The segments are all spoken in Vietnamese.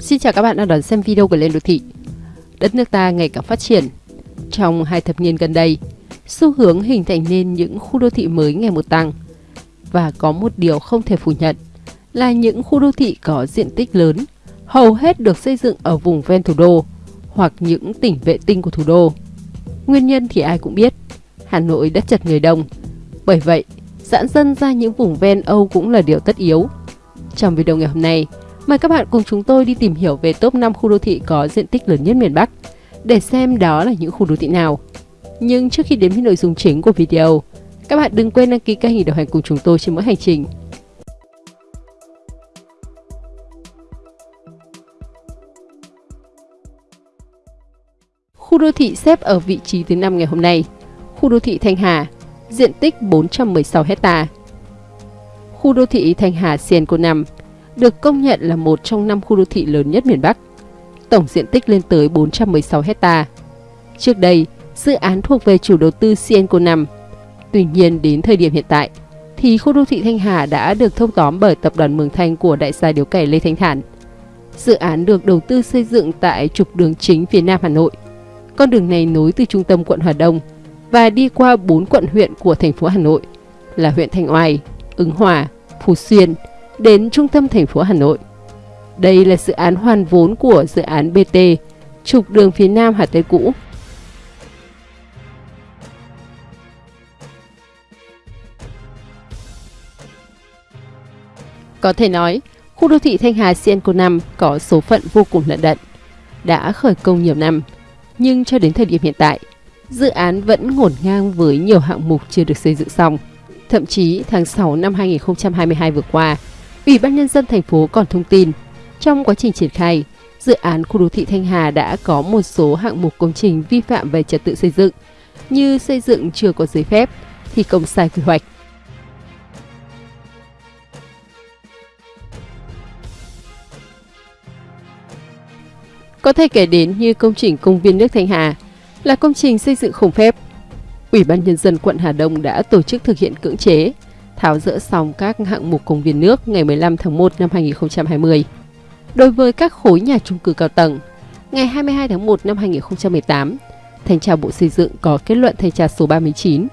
Xin chào các bạn đang đón xem video của Lên Đô Thị. Đất nước ta ngày càng phát triển. Trong hai thập niên gần đây, xu hướng hình thành nên những khu đô thị mới ngày một tăng. Và có một điều không thể phủ nhận là những khu đô thị có diện tích lớn, hầu hết được xây dựng ở vùng ven thủ đô hoặc những tỉnh vệ tinh của thủ đô. Nguyên nhân thì ai cũng biết, Hà Nội đất chật người đông. Bởi vậy, giãn dân ra những vùng ven Âu cũng là điều tất yếu. Trong video ngày hôm nay, mời các bạn cùng chúng tôi đi tìm hiểu về top 5 khu đô thị có diện tích lớn nhất miền Bắc để xem đó là những khu đô thị nào. Nhưng trước khi đến với nội dung chính của video, các bạn đừng quên đăng ký kênh để đồng hành cùng chúng tôi trên mỗi hành trình. Khu đô thị xếp ở vị trí thứ 5 ngày hôm nay. Khu đô thị Thanh Hà, diện tích 416 hecta. Khu đô thị Thanh Hà Sienco 5 được công nhận là một trong năm khu đô thị lớn nhất miền Bắc. Tổng diện tích lên tới 416 hecta. Trước đây, dự án thuộc về chủ đầu tư Cienco 5. Tuy nhiên đến thời điểm hiện tại, thì khu đô thị Thanh Hà đã được thâu tóm bởi tập đoàn Mường Thanh của đại gia điếu cày Lê Thanh Thản. Dự án được đầu tư xây dựng tại trục đường chính phía Nam Hà Nội. Con đường này nối từ trung tâm quận Hà Đông và đi qua 4 quận huyện của thành phố Hà Nội là huyện Thanh Oai, Ứng Hòa, Phú Xuyên đến trung tâm thành phố Hà Nội. Đây là dự án hoàn vốn của dự án BT, trục đường phía Nam Hà Tây cũ. Có thể nói, khu đô thị Thanh Hà Sienco 5 có số phận vô cùng lận đận. Đã khởi công nhiều năm, nhưng cho đến thời điểm hiện tại, dự án vẫn ngổn ngang với nhiều hạng mục chưa được xây dựng xong. Thậm chí tháng 6 năm 2022 vừa qua, Ủy ban Nhân dân thành phố còn thông tin, trong quá trình triển khai, dự án khu đô thị Thanh Hà đã có một số hạng mục công trình vi phạm về trật tự xây dựng, như xây dựng chưa có giấy phép, thi công sai quy hoạch. Có thể kể đến như công trình công viên nước Thanh Hà là công trình xây dựng không phép. Ủy ban Nhân dân quận Hà Đông đã tổ chức thực hiện cưỡng chế, tháo dỡ xong các hạng mục công viên nước ngày 15 tháng 1 năm 2020. Đối với các khối nhà trung cư cao tầng, ngày 22 tháng 1 năm 2018, Thanh tra Bộ Xây dựng có kết luận thanh tra số 39.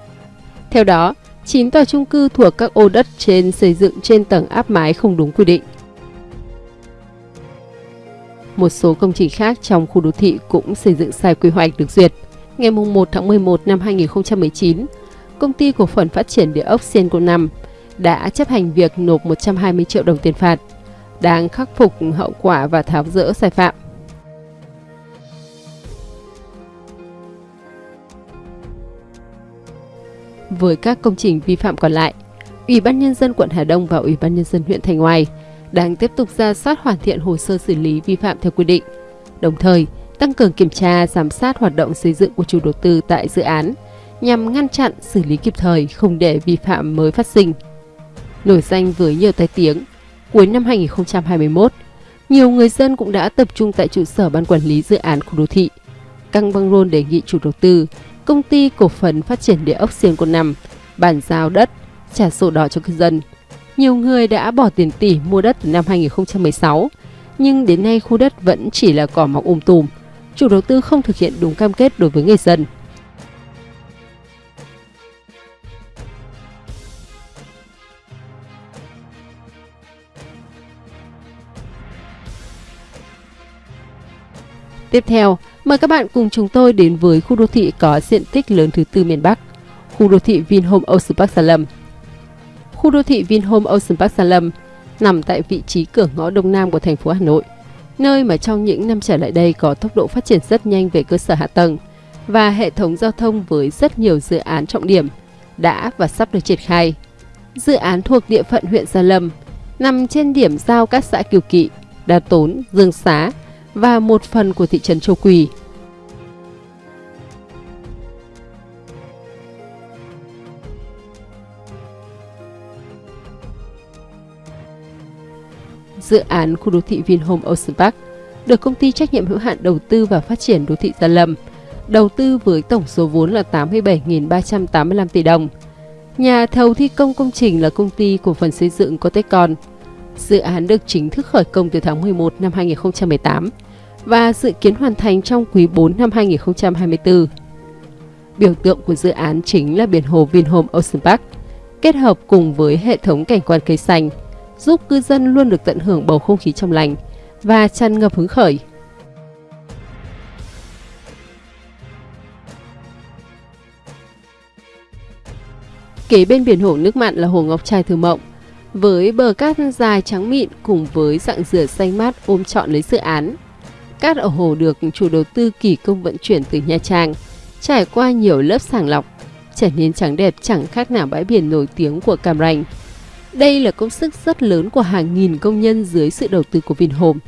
Theo đó, 9 tòa trung cư thuộc các ô đất trên xây dựng trên tầng áp mái không đúng quy định. Một số công trình khác trong khu đô thị cũng xây dựng sai quy hoạch được duyệt. Ngày 1 tháng 11 năm 2019, công ty cổ phần phát triển địa ốc Senco 5 đã chấp hành việc nộp 120 triệu đồng tiền phạt, đang khắc phục hậu quả và tháo rỡ sai phạm. Với các công trình vi phạm còn lại, Ủy ban Nhân dân quận Hà Đông và Ủy ban Nhân dân huyện Thành Oai đang tiếp tục ra soát hoàn thiện hồ sơ xử lý vi phạm theo quy định, đồng thời tăng cường kiểm tra, giám sát hoạt động xây dựng của chủ đầu tư tại dự án nhằm ngăn chặn, xử lý kịp thời, không để vi phạm mới phát sinh. Nổi danh với nhiều tai tiếng, cuối năm 2021, nhiều người dân cũng đã tập trung tại trụ sở ban quản lý dự án khu đô thị. Căng băng rôn đề nghị chủ đầu tư, công ty cổ phần phát triển địa ốc Siên Côn năm bàn giao đất, trả sổ đỏ cho cư dân. Nhiều người đã bỏ tiền tỷ mua đất từ năm 2016, nhưng đến nay khu đất vẫn chỉ là cỏ mọc um tùm. Chủ đầu tư không thực hiện đúng cam kết đối với người dân. Tiếp theo, mời các bạn cùng chúng tôi đến với khu đô thị có diện tích lớn thứ tư miền Bắc, khu đô thị Vinhome Ocean Park Sa Lâm. Khu đô thị Vinhome Ocean Park Sa Lâm nằm tại vị trí cửa ngõ đông nam của thành phố Hà Nội, nơi mà trong những năm trở lại đây có tốc độ phát triển rất nhanh về cơ sở hạ tầng và hệ thống giao thông với rất nhiều dự án trọng điểm đã và sắp được triển khai. Dự án thuộc địa phận huyện Gia Lâm, nằm trên điểm giao các xã Kiều Kỵ, Đà Tốn, Dương Xá, và một phần của thị trấn Châu Quỳ. Dự án khu đô thị Vinhome Ocean Park được công ty trách nhiệm hữu hạn đầu tư và phát triển đô thị Gia Lâm, đầu tư với tổng số vốn là 87.385 tỷ đồng. Nhà thầu thi công công trình là công ty cổ phần xây dựng Cotecon. Dự án được chính thức khởi công từ tháng 11 năm 2018 và dự kiến hoàn thành trong quý 4 năm 2024. Biểu tượng của dự án chính là biển hồ Vinhome Ocean Park, kết hợp cùng với hệ thống cảnh quan cây xanh, giúp cư dân luôn được tận hưởng bầu không khí trong lành và tràn ngập hứng khởi. Kế bên biển hồ nước mặn là hồ Ngọc Trai Thư Mộng, với bờ cát dài trắng mịn cùng với dạng dừa xanh mát ôm trọn lấy dự án. Cát ở hồ được chủ đầu tư kỳ công vận chuyển từ Nha Trang, trải qua nhiều lớp sàng lọc, trở nên trắng đẹp chẳng khác nào bãi biển nổi tiếng của Cam Ranh. Đây là công sức rất lớn của hàng nghìn công nhân dưới sự đầu tư của Vinhome,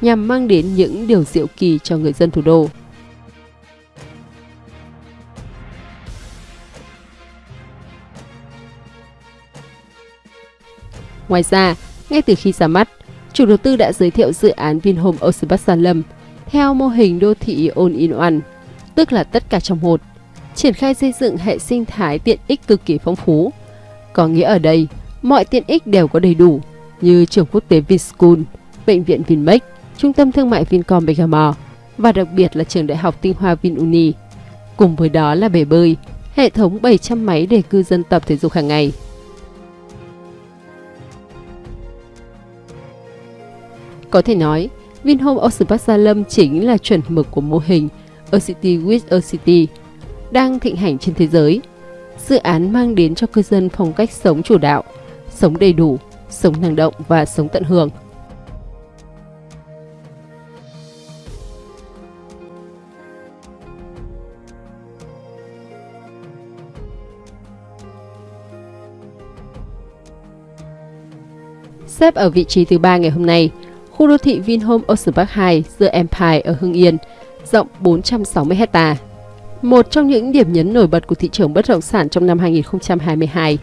nhằm mang đến những điều diệu kỳ cho người dân thủ đô. Ngoài ra, ngay từ khi ra mắt, chủ đầu tư đã giới thiệu dự án Vinhome Ocean Park Gia Lâm theo mô hình đô thị All in One, tức là tất cả trong một, triển khai xây dựng hệ sinh thái tiện ích cực kỳ phong phú. Có nghĩa ở đây, mọi tiện ích đều có đầy đủ, như trường quốc tế Vinschool, bệnh viện Vinmec, trung tâm thương mại Vincom Bergamo và đặc biệt là trường đại học tinh hoa Vinuni. Cùng với đó là bể bơi, hệ thống 700 máy để cư dân tập thể dục hàng ngày. Có thể nói, Vinhome Ocean Park Gia Lâm chính là chuẩn mực của mô hình A City with a City đang thịnh hành trên thế giới. Dự án mang đến cho cư dân phong cách sống chủ đạo, sống đầy đủ, sống năng động và sống tận hưởng. Xếp ở vị trí thứ ba ngày hôm nay, khu đô thị Vinhome Ocean Park 2 The Empire ở Hưng Yên, rộng 460 hecta. Một trong những điểm nhấn nổi bật của thị trường bất động sản trong năm 2022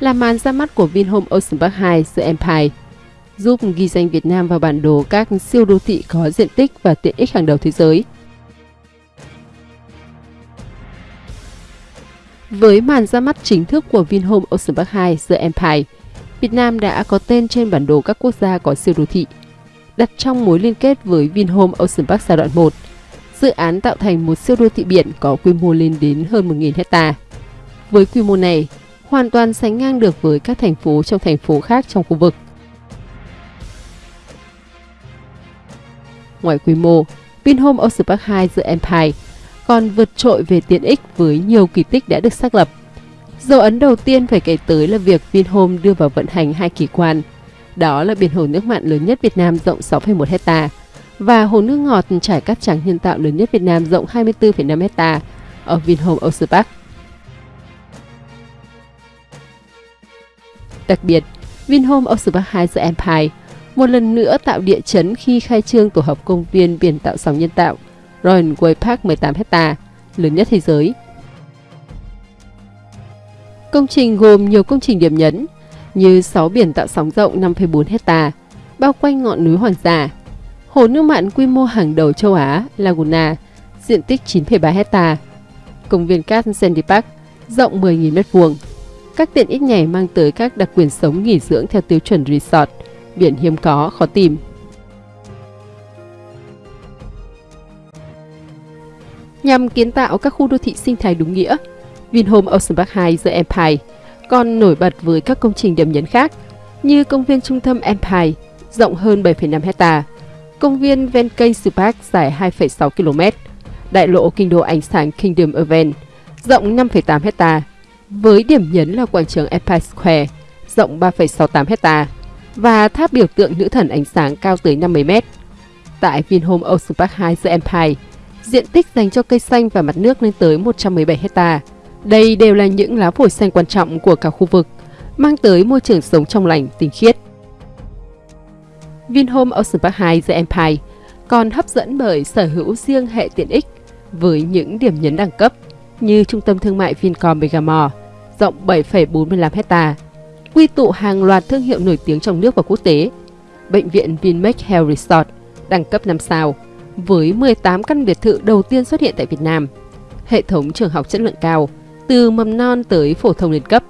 là màn ra mắt của Vinhome Ocean Park 2 The Empire, giúp ghi danh Việt Nam vào bản đồ các siêu đô thị có diện tích và tiện ích hàng đầu thế giới. Với màn ra mắt chính thức của Vinhome Ocean Park 2 The Empire, Việt Nam đã có tên trên bản đồ các quốc gia có siêu đô thị đặt trong mối liên kết với Vinhome Ocean Park giai đoạn 1. Dự án tạo thành một siêu đô thị biển có quy mô lên đến hơn 1.000 hecta. Với quy mô này, hoàn toàn sánh ngang được với các thành phố trong thành phố khác trong khu vực. Ngoài quy mô, Vinhome Ocean Park 2 The Empire còn vượt trội về tiện ích với nhiều kỳ tích đã được xác lập. Dấu ấn đầu tiên phải kể tới là việc Vinhome đưa vào vận hành hai kỳ quan – đó là biển hồ nước mặn lớn nhất Việt Nam rộng 6,1 hecta và hồ nước ngọt trải cát trắng nhân tạo lớn nhất Việt Nam rộng 24,5 hecta ở Vinhome Ocean Park. Đặc biệt, Vinhome Ocean Park 2 The Empire một lần nữa tạo địa chấn khi khai trương tổ hợp công viên biển tạo sóng nhân tạo Royal Way Park 18 hecta, lớn nhất thế giới. Công trình gồm nhiều công trình điểm nhấn như 6 biển tạo sóng rộng 5,4 hecta, bao quanh ngọn núi Hoàng Giả. Hồ nước mặn quy mô hàng đầu châu Á, Laguna, diện tích 9,3 hecta. Công viên cát Sandy Park, rộng 10.000 m2. Các tiện ích này mang tới các đặc quyền sống nghỉ dưỡng theo tiêu chuẩn resort, biển hiếm có, khó tìm. Nhằm kiến tạo các khu đô thị sinh thái đúng nghĩa, Vinhome Ocean Park 2 The Empire còn nổi bật với các công trình điểm nhấn khác như công viên trung tâm Empire rộng hơn 7,5 hecta, công viên ven cây Park dài 2,6 km, đại lộ kinh đô ánh sáng Kingdom Event rộng 5,8 hecta, với điểm nhấn là quảng trường Empire Square rộng 3,68 hecta và tháp biểu tượng nữ thần ánh sáng cao tới 50 m. Tại Vinhome Ocean Park 2 The Empire, diện tích dành cho cây xanh và mặt nước lên tới 117 hecta đây đều là những lá phổi xanh quan trọng của cả khu vực, mang tới môi trường sống trong lành, tinh khiết. Vinhome Ocean Park 2 The Empire còn hấp dẫn bởi sở hữu riêng hệ tiện ích với những điểm nhấn đẳng cấp như trung tâm thương mại Vincom Megamore rộng 7,45 hecta, quy tụ hàng loạt thương hiệu nổi tiếng trong nước và quốc tế, bệnh viện Vinmec Health Resort đẳng cấp 5 sao với 18 căn biệt thự đầu tiên xuất hiện tại Việt Nam, hệ thống trường học chất lượng cao, từ mầm non tới phổ thông liên cấp.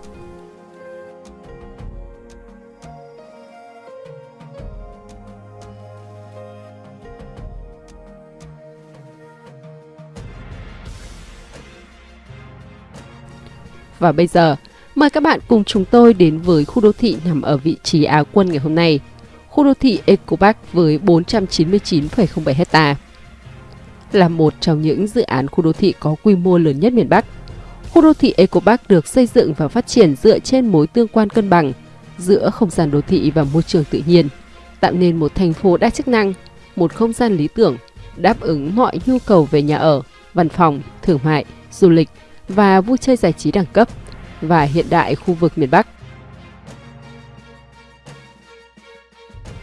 Và bây giờ, mời các bạn cùng chúng tôi đến với khu đô thị nằm ở vị trí Á quân ngày hôm nay, khu đô thị Ecopark với 499,07 hecta Là một trong những dự án khu đô thị có quy mô lớn nhất miền Bắc, Khu đô thị Eco Park được xây dựng và phát triển dựa trên mối tương quan cân bằng giữa không gian đô thị và môi trường tự nhiên, tạo nên một thành phố đa chức năng, một không gian lý tưởng, đáp ứng mọi nhu cầu về nhà ở, văn phòng, thương mại, du lịch và vui chơi giải trí đẳng cấp và hiện đại khu vực miền Bắc.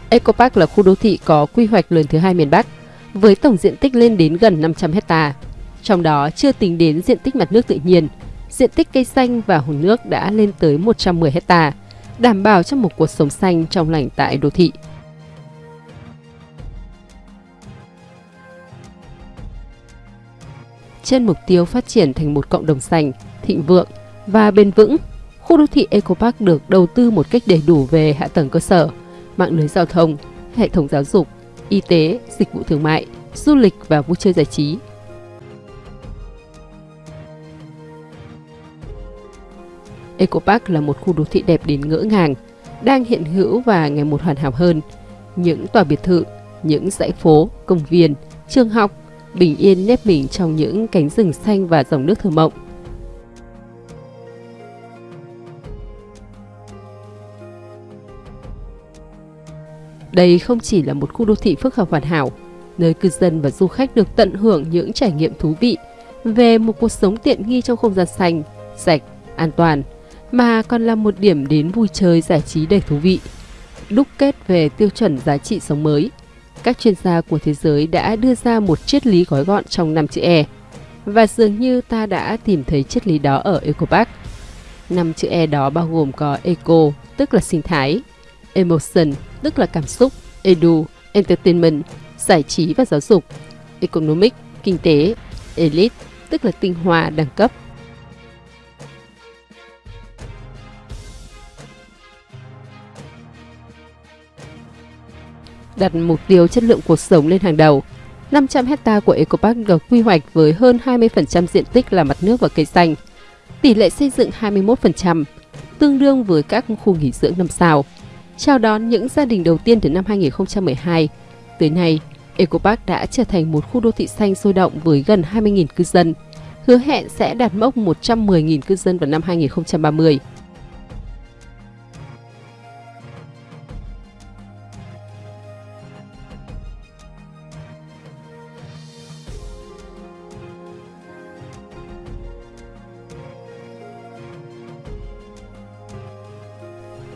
Eco Park là khu đô thị có quy hoạch lớn thứ hai miền Bắc, với tổng diện tích lên đến gần 500 hecta. Trong đó chưa tính đến diện tích mặt nước tự nhiên, diện tích cây xanh và hồ nước đã lên tới 110 hecta, đảm bảo cho một cuộc sống xanh trong lành tại đô thị. Trên mục tiêu phát triển thành một cộng đồng xanh, thịnh vượng và bền vững, khu đô thị Eco Park được đầu tư một cách đầy đủ về hạ tầng cơ sở, mạng lưới giao thông, hệ thống giáo dục, y tế, dịch vụ thương mại, du lịch và vui chơi giải trí. Eco Park là một khu đô thị đẹp đến ngỡ ngàng, đang hiện hữu và ngày một hoàn hảo hơn. Những tòa biệt thự, những dãy phố, công viên, trường học, bình yên nếp mình trong những cánh rừng xanh và dòng nước thơ mộng. Đây không chỉ là một khu đô thị phức hợp hoàn hảo, nơi cư dân và du khách được tận hưởng những trải nghiệm thú vị về một cuộc sống tiện nghi trong không gian xanh, sạch, an toàn, mà còn là một điểm đến vui chơi giải trí đầy thú vị. Đúc kết về tiêu chuẩn giá trị sống mới, các chuyên gia của thế giới đã đưa ra một triết lý gói gọn trong năm chữ E. Và dường như ta đã tìm thấy triết lý đó ở EcoPark. Năm chữ E đó bao gồm có Eco, tức là sinh thái, Emotion, tức là cảm xúc, Edu, Entertainment, giải trí và giáo dục, Economic, kinh tế, Elite, tức là tinh hoa, đẳng cấp, đặt mục tiêu chất lượng cuộc sống lên hàng đầu. 500 hecta của Eco Park được quy hoạch với hơn 20% diện tích là mặt nước và cây xanh. Tỷ lệ xây dựng 21%, tương đương với các khu nghỉ dưỡng năm sao. Chào đón những gia đình đầu tiên từ năm 2012. Tới nay, Eco Park đã trở thành một khu đô thị xanh sôi động với gần 20.000 cư dân, hứa hẹn sẽ đạt mốc 110.000 cư dân vào năm 2030.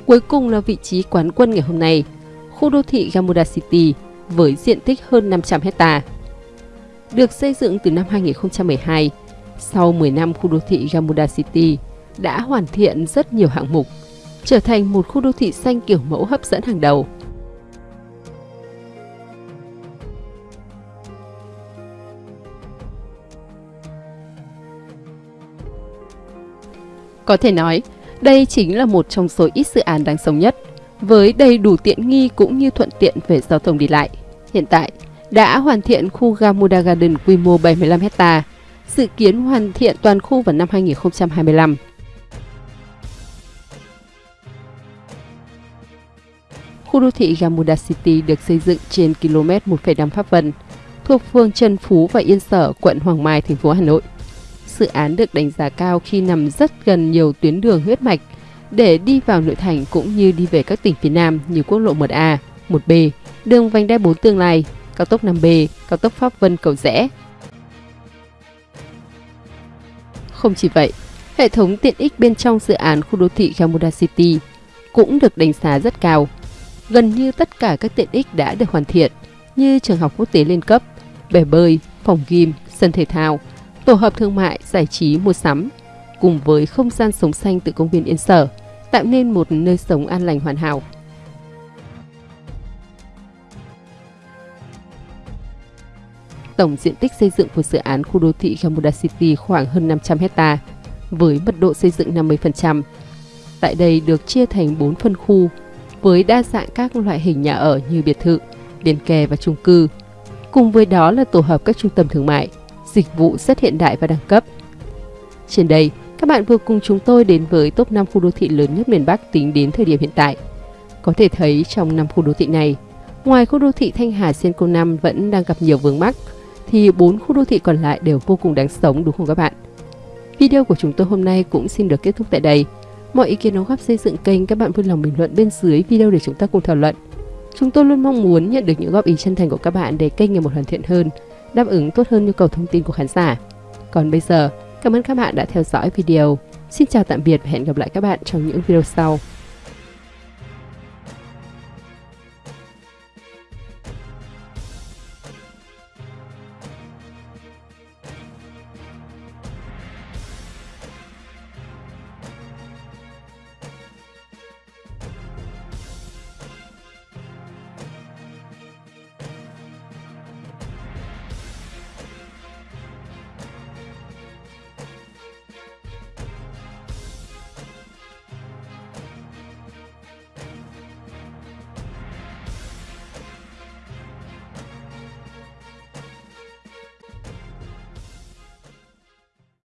Cuối cùng là vị trí quán quân ngày hôm nay, khu đô thị Gamuda City với diện tích hơn 500 hecta. Được xây dựng từ năm 2012, sau 10 năm khu đô thị Gamuda City đã hoàn thiện rất nhiều hạng mục, trở thành một khu đô thị xanh kiểu mẫu hấp dẫn hàng đầu. Có thể nói, đây chính là một trong số ít dự án đáng sống nhất, với đầy đủ tiện nghi cũng như thuận tiện về giao thông đi lại. Hiện tại, đã hoàn thiện khu Gamuda Garden quy mô 75 hecta, dự kiến hoàn thiện toàn khu vào năm 2025. Khu đô thị Gamuda City được xây dựng trên km 1,5 Pháp Vân, thuộc phường Trần Phú và Yên Sở, quận Hoàng Mai, thành phố Hà Nội dự án được đánh giá cao khi nằm rất gần nhiều tuyến đường huyết mạch để đi vào nội thành cũng như đi về các tỉnh phía Nam như quốc lộ 1A, 1B, đường vành đai 4 tương lai, cao tốc 5B, cao tốc Pháp Vân Cầu Rẽ. Không chỉ vậy, hệ thống tiện ích bên trong dự án khu đô thị Gamuda City cũng được đánh giá rất cao. Gần như tất cả các tiện ích đã được hoàn thiện như trường học quốc tế lên cấp, bể bơi, phòng gym, sân thể thao, tổ hợp thương mại, giải trí, mua sắm, cùng với không gian sống xanh từ công viên Yên Sở, tạo nên một nơi sống an lành hoàn hảo. Tổng diện tích xây dựng của dự án khu đô thị Gamuda City khoảng hơn 500 hecta với mật độ xây dựng 50%. Tại đây được chia thành 4 phân khu với đa dạng các loại hình nhà ở như biệt thự, liền kề và chung cư. Cùng với đó là tổ hợp các trung tâm thương mại, dịch vụ rất hiện đại và đẳng cấp. Trên đây, Các bạn vừa cùng chúng tôi đến với top 5 khu đô thị lớn nhất miền Bắc tính đến thời điểm hiện tại. Có thể thấy trong 5 khu đô thị này, ngoài khu đô thị Thanh Hà Senco 5 vẫn đang gặp nhiều vướng mắc, thì 4 khu đô thị còn lại đều vô cùng đáng sống đúng không các bạn? Video của chúng tôi hôm nay cũng xin được kết thúc tại đây. Mọi ý kiến đóng góp xây dựng kênh các bạn vui lòng bình luận bên dưới video để chúng ta cùng thảo luận. Chúng tôi luôn mong muốn nhận được những góp ý chân thành của các bạn để kênh ngày một hoàn thiện hơn, đáp ứng tốt hơn nhu cầu thông tin của khán giả. Còn bây giờ, cảm ơn các bạn đã theo dõi video. Xin chào tạm biệt và hẹn gặp lại các bạn trong những video sau.